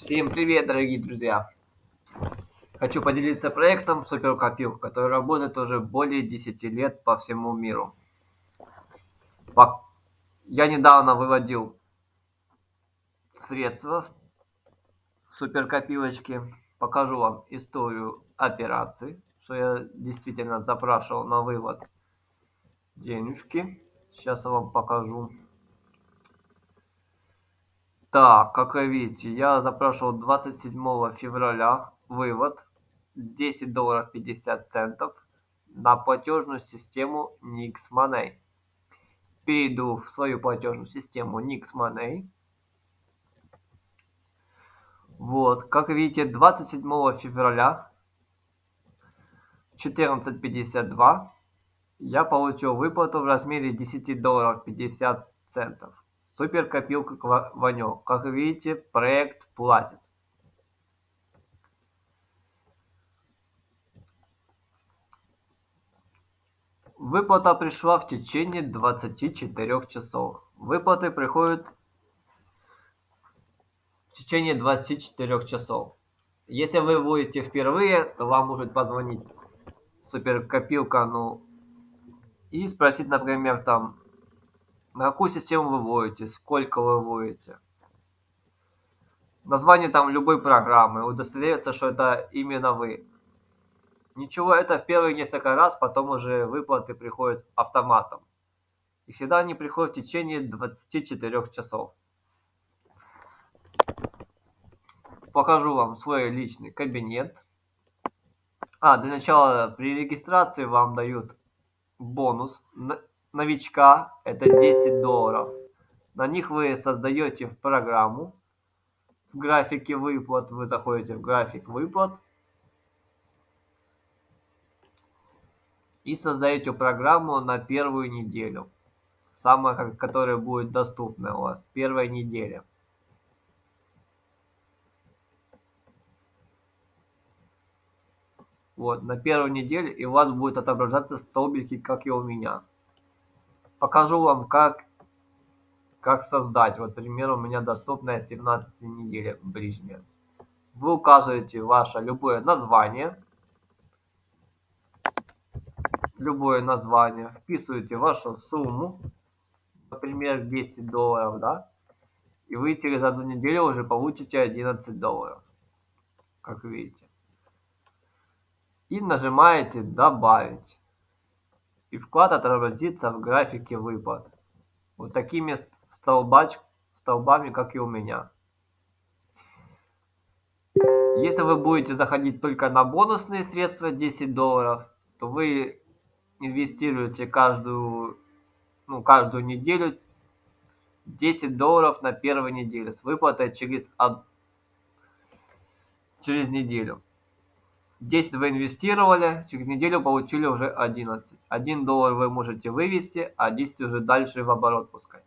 Всем привет, дорогие друзья! Хочу поделиться проектом Суперкопилка, который работает уже более 10 лет по всему миру. Я недавно выводил средства с суперкопилочки. Покажу вам историю операций, что я действительно запрашивал на вывод денежки. Сейчас я вам покажу. Так, как видите, я запрашивал 27 февраля вывод 10 долларов 50 центов на платежную систему Nix Money. Перейду в свою платежную систему Nix Money. Вот, как видите, 27 февраля 14.52 я получил выплату в размере 10 долларов 50 центов. Супер копилка Ванек. Как видите, проект платит. Выплата пришла в течение 24 часов. Выплаты приходят в течение 24 часов. Если вы будете впервые, то вам может позвонить суперкопилка, ну, и спросить, например, там, на какую систему вы вводите, сколько вы вводите. Название там любой программы, удостовериться, что это именно вы. Ничего, это в первые несколько раз, потом уже выплаты приходят автоматом. И всегда они приходят в течение 24 часов. Покажу вам свой личный кабинет. А, для начала при регистрации вам дают бонус новичка, это 10 долларов. На них вы создаете программу. В графике выплат вы заходите в график выплат. И создаете программу на первую неделю. Самая, которая будет доступна у вас. Первая неделя. Вот, на первую неделю, и у вас будет отображаться столбики, как и у меня покажу вам, как, как создать. Вот, пример, у меня доступная 17 неделя ближняя. Вы указываете ваше любое название, любое название, вписываете вашу сумму, например, 10 долларов, да, и вы через одну неделю уже получите 11 долларов, как видите. И нажимаете «Добавить» и вклад отобразится в графике выплат. Вот такими столбач, столбами, как и у меня. Если вы будете заходить только на бонусные средства 10 долларов, то вы инвестируете каждую, ну, каждую неделю 10 долларов на первой неделе с выплатой через, через неделю. 10 вы инвестировали, через неделю получили уже 11. 1 доллар вы можете вывести, а 10 уже дальше в оборот пускать.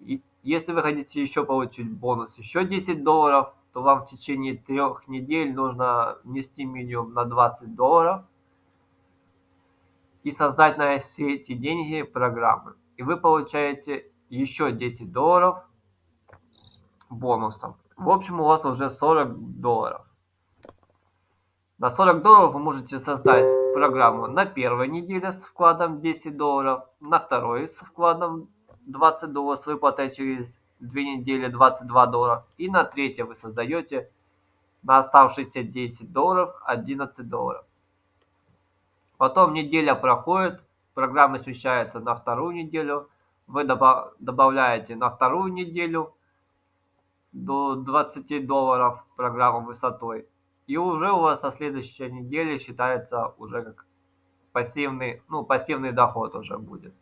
И если вы хотите еще получить бонус, еще 10 долларов, то вам в течение трех недель нужно внести минимум на 20 долларов и создать на все эти деньги программы. И вы получаете еще 10 долларов бонусом. В общем, у вас уже 40 долларов. На 40 долларов вы можете создать программу на первой неделе с вкладом 10 долларов, на второй с вкладом 20 долларов с выплатой через 2 недели 22 доллара и на третьей вы создаете на оставшиеся 10 долларов 11 долларов. Потом неделя проходит, программа смещается на вторую неделю, вы добавляете на вторую неделю до 20 долларов программу высотой и уже у вас со следующей недели считается уже как пассивный, ну, пассивный доход уже будет.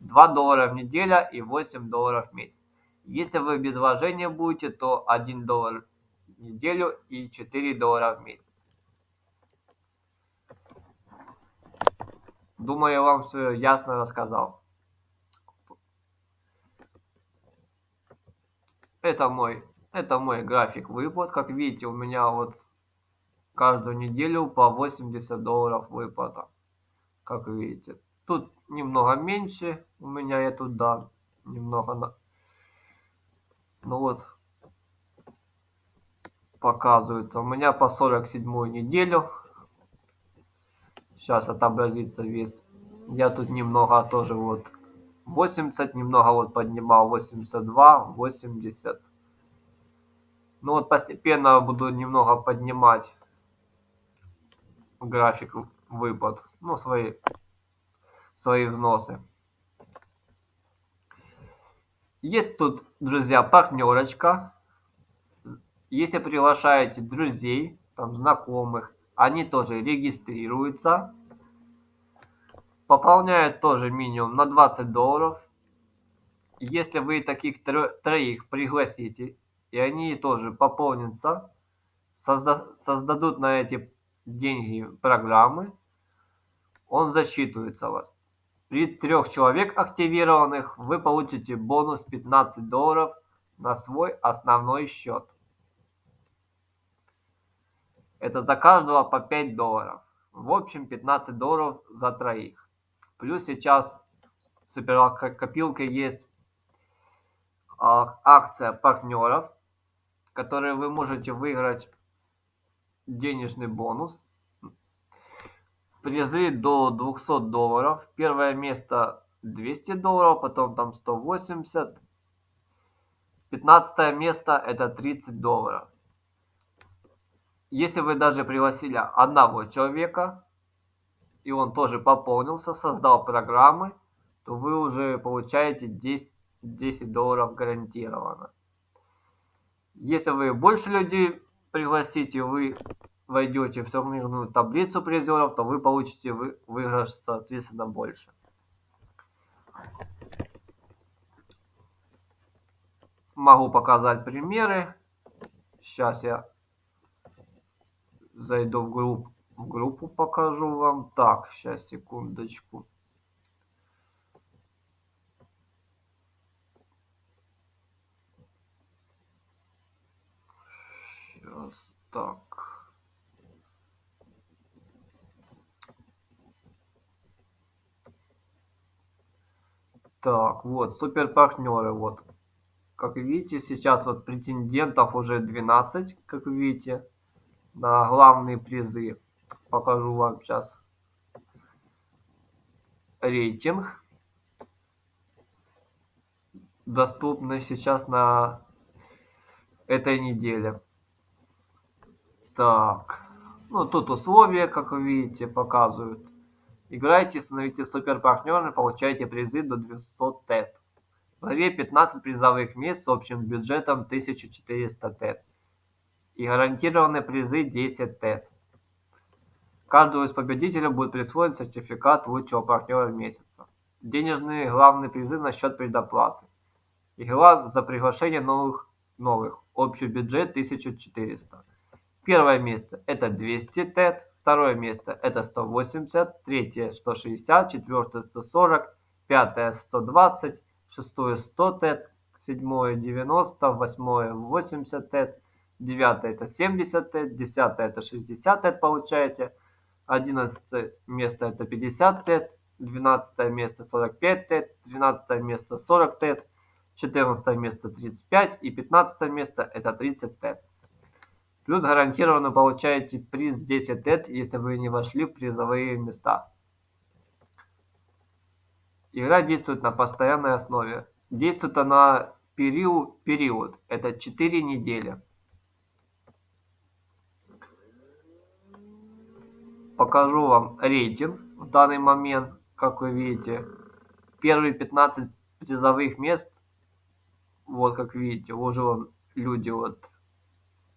2 доллара в неделю и 8 долларов в месяц. Если вы без вложения будете, то 1 доллар в неделю и 4 доллара в месяц. Думаю, я вам все ясно рассказал. Это мой, это мой график выплат. Как видите, у меня вот каждую неделю по 80 долларов выплата. Как видите. Тут немного меньше у меня я тут, да, немного на... Ну вот. показывается. У меня по 47 неделю. Сейчас отобразится вес. Я тут немного тоже вот 80, немного вот поднимал 82, 80. Ну вот постепенно буду немного поднимать график выплат, ну свои, свои взносы. Есть тут, друзья, партнерочка. Если приглашаете друзей, там, знакомых, они тоже регистрируются. Пополняют тоже минимум на 20 долларов. Если вы таких троих пригласите, и они тоже пополнятся, созда создадут на эти деньги программы, он засчитывается вас. При трех человек активированных вы получите бонус 15 долларов на свой основной счет. Это за каждого по 5 долларов. В общем 15 долларов за троих. Плюс сейчас в суперкопилке есть а, акция партнеров, которые вы можете выиграть денежный бонус призы до 200 долларов. Первое место 200 долларов, потом там 180. 15 место это 30 долларов. Если вы даже пригласили одного человека, и он тоже пополнился, создал программы, то вы уже получаете 10, 10 долларов гарантированно. Если вы больше людей пригласите, вы войдете в турнирную таблицу призеров, то вы получите вы, выигрыш соответственно больше. Могу показать примеры. Сейчас я зайду в группу, в группу покажу вам. Так, сейчас, секундочку. Сейчас, так. Так, вот, супер партнеры, вот. Как видите, сейчас вот претендентов уже 12, как видите, на главные призы. Покажу вам сейчас рейтинг. Доступный сейчас на этой неделе. Так, ну тут условия, как вы видите, показывают. Играйте, становитесь суперпартнерами, получайте призы до 200 ТЭТ. В главе 15 призовых мест с общим бюджетом 1400 ТЭТ. И гарантированные призы 10 ТЭТ. Каждому из победителей будет присвоен сертификат лучшего партнера месяца. Денежные главные призы на счет предоплаты. Игра за приглашение новых, новых. Общий бюджет 1400. Первое место это 200 ТЭТ. Второе место это 180, третье 160, четвертое 140, пятое 120, шестое 100 тет, седьмое 90, восьмое 80 тет, девятое это 70 тет, десятое это 60 тет получаете, одиннадцатое место это 50 тет, двенадцатое место 45 тет, тринадцатое место 40 тет, четырнадцатое место 35 и пятнадцатое место это 30 тет. Плюс гарантированно получаете приз 10 тет, если вы не вошли в призовые места. Игра действует на постоянной основе. Действует она период, период. это 4 недели. Покажу вам рейтинг в данный момент, как вы видите. Первые 15 призовых мест, вот как видите, уже вон люди вот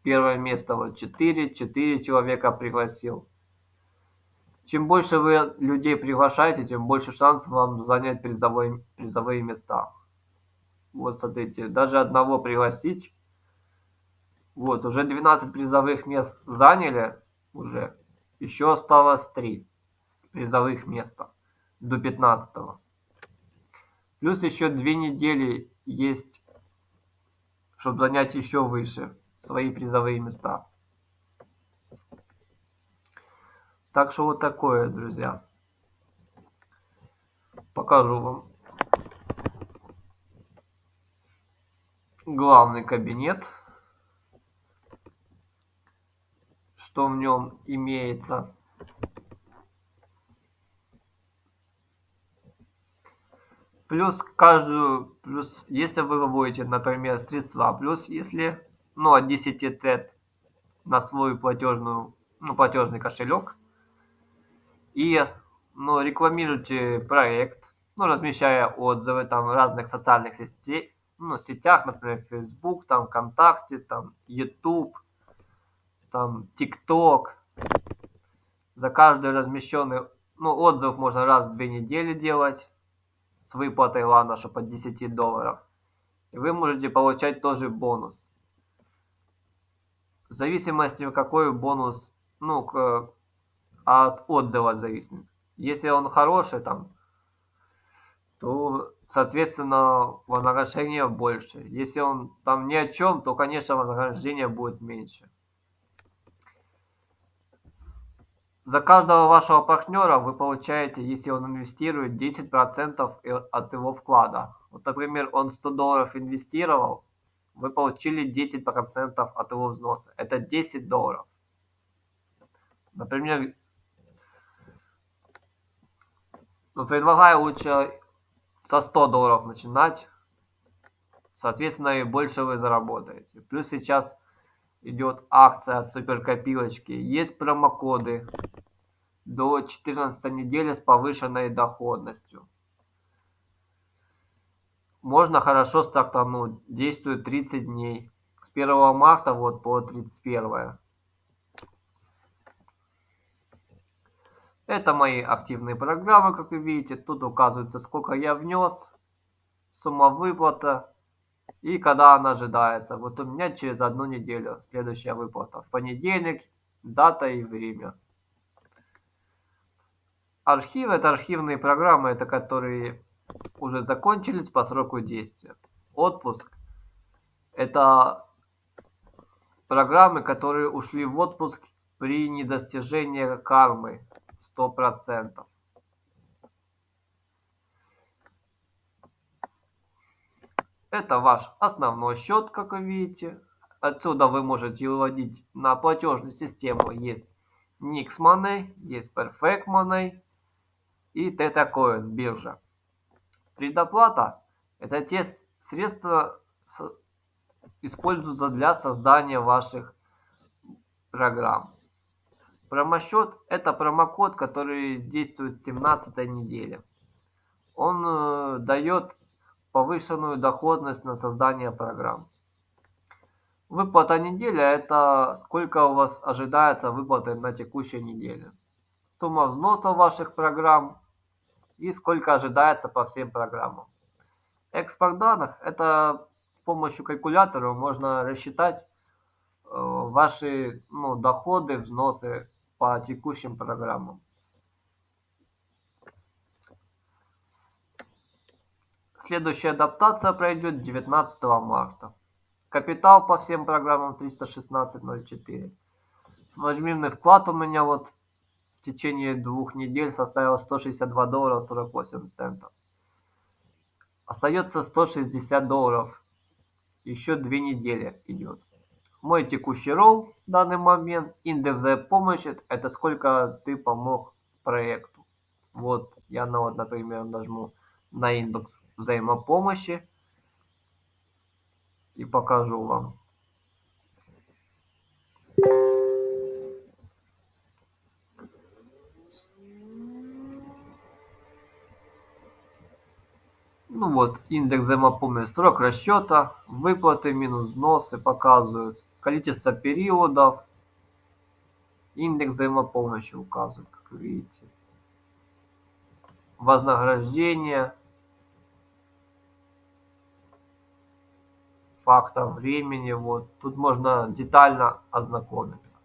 Первое место вот 4, 4 человека пригласил. Чем больше вы людей приглашаете, тем больше шансов вам занять призовые, призовые места. Вот смотрите, даже одного пригласить. Вот, уже 12 призовых мест заняли уже. Еще осталось 3 призовых места до 15 -го. Плюс еще 2 недели есть, чтобы занять еще выше свои призовые места. Так что вот такое, друзья. Покажу вам главный кабинет. что в нем имеется. Плюс каждую, плюс если вы выводите, например, средства, плюс если, ну, от 10 тет на свой платежную, ну, платежный кошелек, и, ну, рекламируйте проект, ну, размещая отзывы там в разных социальных сетей, ну, сетях, например, Facebook, там, ВКонтакте, там, YouTube, там, TikTok. За каждый размещенный, ну, отзыв можно раз в две недели делать с выплатой, чтобы от 10 долларов. И вы можете получать тоже бонус. В зависимости, какой бонус, ну, к, от отзыва зависит. Если он хороший, там, то, соответственно, вознаграждение больше. Если он там ни о чем, то, конечно, вознаграждение будет меньше. За каждого вашего партнера вы получаете, если он инвестирует, 10% от его вклада. Вот, например, он 100 долларов инвестировал, вы получили 10% от его взноса. Это 10 долларов. Например, ну, предлагаю лучше со 100 долларов начинать. Соответственно, и больше вы заработаете. Плюс сейчас идет акция от суперкопилочки. Есть промокоды до 14 недели с повышенной доходностью. Можно хорошо стартануть. Действует 30 дней. С 1 марта вот по 31. Это мои активные программы, как вы видите. Тут указывается, сколько я внес, сумма выплата и когда она ожидается. Вот у меня через одну неделю следующая выплата. В понедельник, дата и время. Архив это архивные программы, это которые уже закончились по сроку действия. Отпуск это программы, которые ушли в отпуск при недостижении кармы 100%. Это ваш основной счет, как вы видите. Отсюда вы можете выводить на платежную систему. Есть Nix Money, есть Perfect Money, и Tetacoin биржа. Предоплата – это те средства, используются для создания ваших программ. Промосчет – это промокод, который действует с 17 недели. Он э, дает повышенную доходность на создание программ. Выплата недели – это сколько у вас ожидается выплаты на текущей неделе. Сумма взноса ваших программ и сколько ожидается по всем программам. Экспорт данных – это с помощью калькулятора можно рассчитать э, ваши ну, доходы, взносы по текущим программам. Следующая адаптация пройдет 19 марта. Капитал по всем программам 316.04. Сводимый вклад у меня вот течение двух недель составила 162 доллара 48 центов. Остается 160 долларов. Еще две недели идет. Мой текущий ролл в данный момент, индекс помощи, это сколько ты помог проекту. Вот я, на вот, например, нажму на индекс взаимопомощи и покажу вам. Ну вот, индекс взаимопомощи, срок расчета, выплаты минус взносы показывают, количество периодов, индекс взаимопомощи указывает, как вы видите. Вознаграждение, фактор времени, вот, тут можно детально ознакомиться.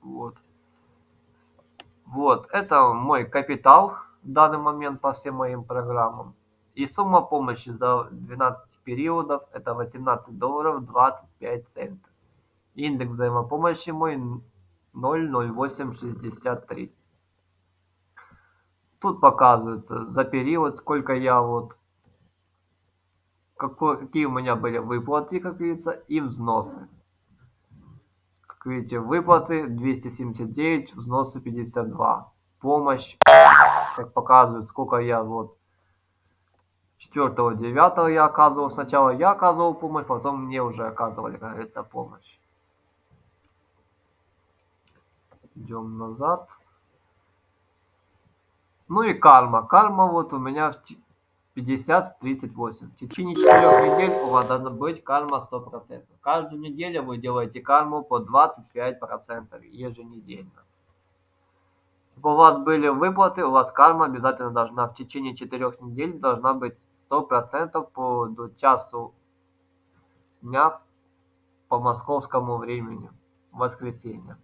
Вот. Вот, это мой капитал в данный момент по всем моим программам. И сумма помощи за 12 периодов это 18 долларов 25 центов. Индекс взаимопомощи мой 00863. Тут показывается за период, сколько я вот какой, какие у меня были выплаты, как видится, и взносы. Видите, выплаты 279, взносы 52. Помощь, как показывает, сколько я вот 4 9 я оказывал. Сначала я оказывал помощь, потом мне уже оказывали, как говорится, помощь. Идем назад. Ну и карма. Карма вот у меня 50-38. В течение 4 недель у вас должна быть карма 100%. Каждую неделю вы делаете карму по 25% еженедельно. Чтобы у вас были выплаты, у вас карма обязательно должна в течение 4 недель должна быть 100% по до часу дня по московскому времени. Воскресенье.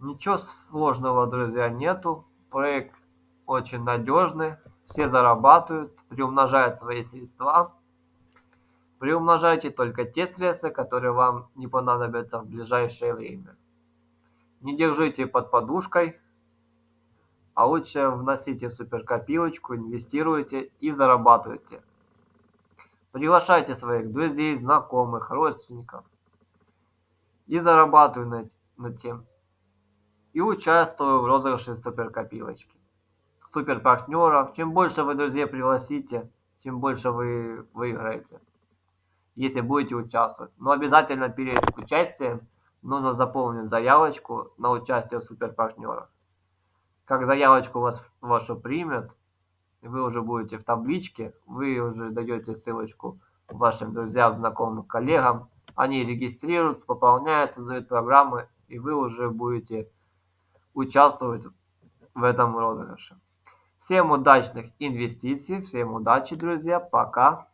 Ничего сложного, друзья, нету. Проект очень надежный. Все зарабатывают, приумножают свои средства. Приумножайте только те средства, которые вам не понадобятся в ближайшее время. Не держите под подушкой, а лучше вносите в суперкопилочку, инвестируйте и зарабатывайте. Приглашайте своих друзей, знакомых, родственников и зарабатывайте над тем и участвую в розыгрыше суперкопилочки. Супер партнеров. Чем больше вы друзей пригласите, тем больше вы выиграете, если будете участвовать. Но обязательно перед участием нужно заполнить заявочку на участие в супер партнерах. Как заявочку вас вашу примет, вы уже будете в табличке, вы уже даете ссылочку вашим друзьям, знакомым, коллегам. Они регистрируются, пополняются, создают программы, и вы уже будете участвовать в этом розыгрыше. Всем удачных инвестиций, всем удачи, друзья, пока.